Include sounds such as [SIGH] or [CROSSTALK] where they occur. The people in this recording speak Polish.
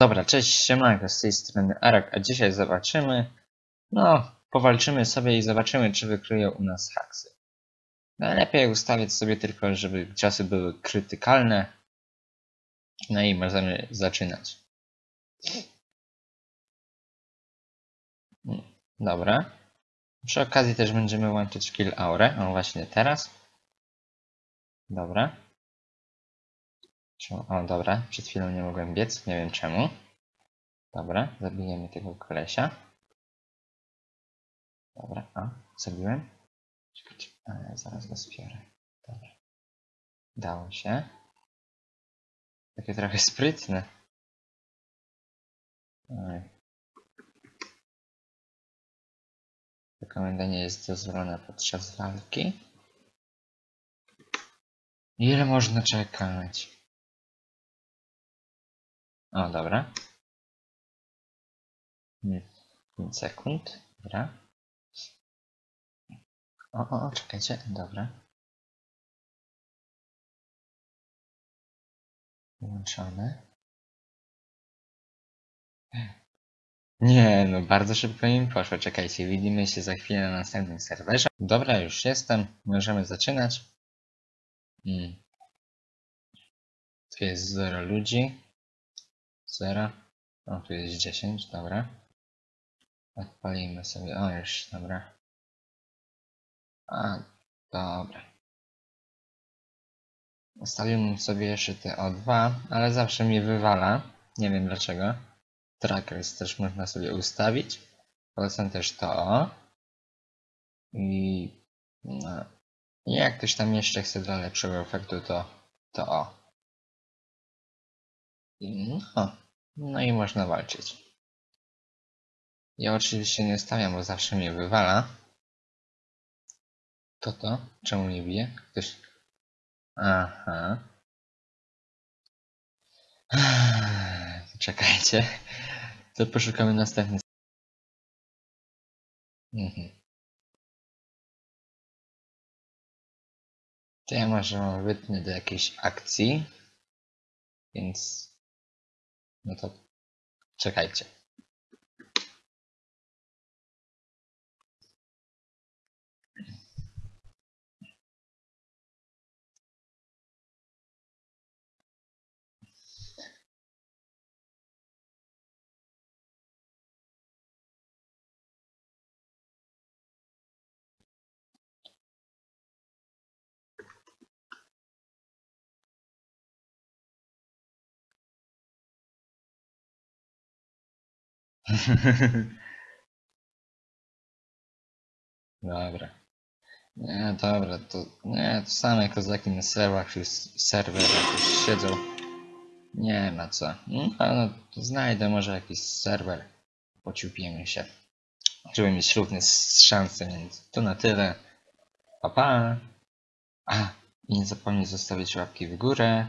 Dobra, cześć, siemanko, z tej strony Arak, a dzisiaj zobaczymy, no, powalczymy sobie i zobaczymy, czy wykryją u nas haksy. Najlepiej ustawiać sobie tylko, żeby ciosy były krytykalne. No i możemy zaczynać. Dobra. Przy okazji też będziemy łączyć kill aurę, o właśnie teraz. Dobra. O, dobra, przed chwilą nie mogłem biec, nie wiem czemu. Dobra, zabijemy tego kolesia. Dobra, a, zabiłem. Czekajcie, ale zaraz go spiorę. Dobra. Dało się. Takie trochę sprytne. Ta komenda nie jest dozwolona podczas walki. Ile można czekać? O, dobra. 5 sekund. Dobra. O, o, o, czekajcie. Dobra. Włączone. Nie, no bardzo szybko im poszło. Czekajcie, widzimy się za chwilę na następnym serwerze. Dobra, już jestem. Możemy zaczynać. Mm. Tu jest 0 ludzi. 0. O, tu jest 10, dobra. Odpalimy sobie. O, już, dobra. A, dobra. Ustawiłem sobie jeszcze te O2, ale zawsze mi wywala. Nie wiem dlaczego. Trackers też można sobie ustawić. Polecam też to O. I no. Jak ktoś tam jeszcze chce dla lepszego efektu, to to O. I No, no i można walczyć. Ja oczywiście nie stawiam, bo zawsze mnie wywala. To to? Czemu nie bije? Ktoś... Aha. [SIGHS] Czekajcie. To poszukamy następny. Mhm. To ja może mam wytnę do jakiejś akcji. Więc... No to... Czekajcie. [LAUGHS] Dobra. Nie, dobra, to nie, to same kozaki na serwerach już serwerach już siedzą. Nie ma co. No, no to znajdę może jakiś serwer. Pociupiemy się. Żeby mieć równe szanse, więc to na tyle. Pa pa. A, i nie zapomnij zostawić łapki w górę.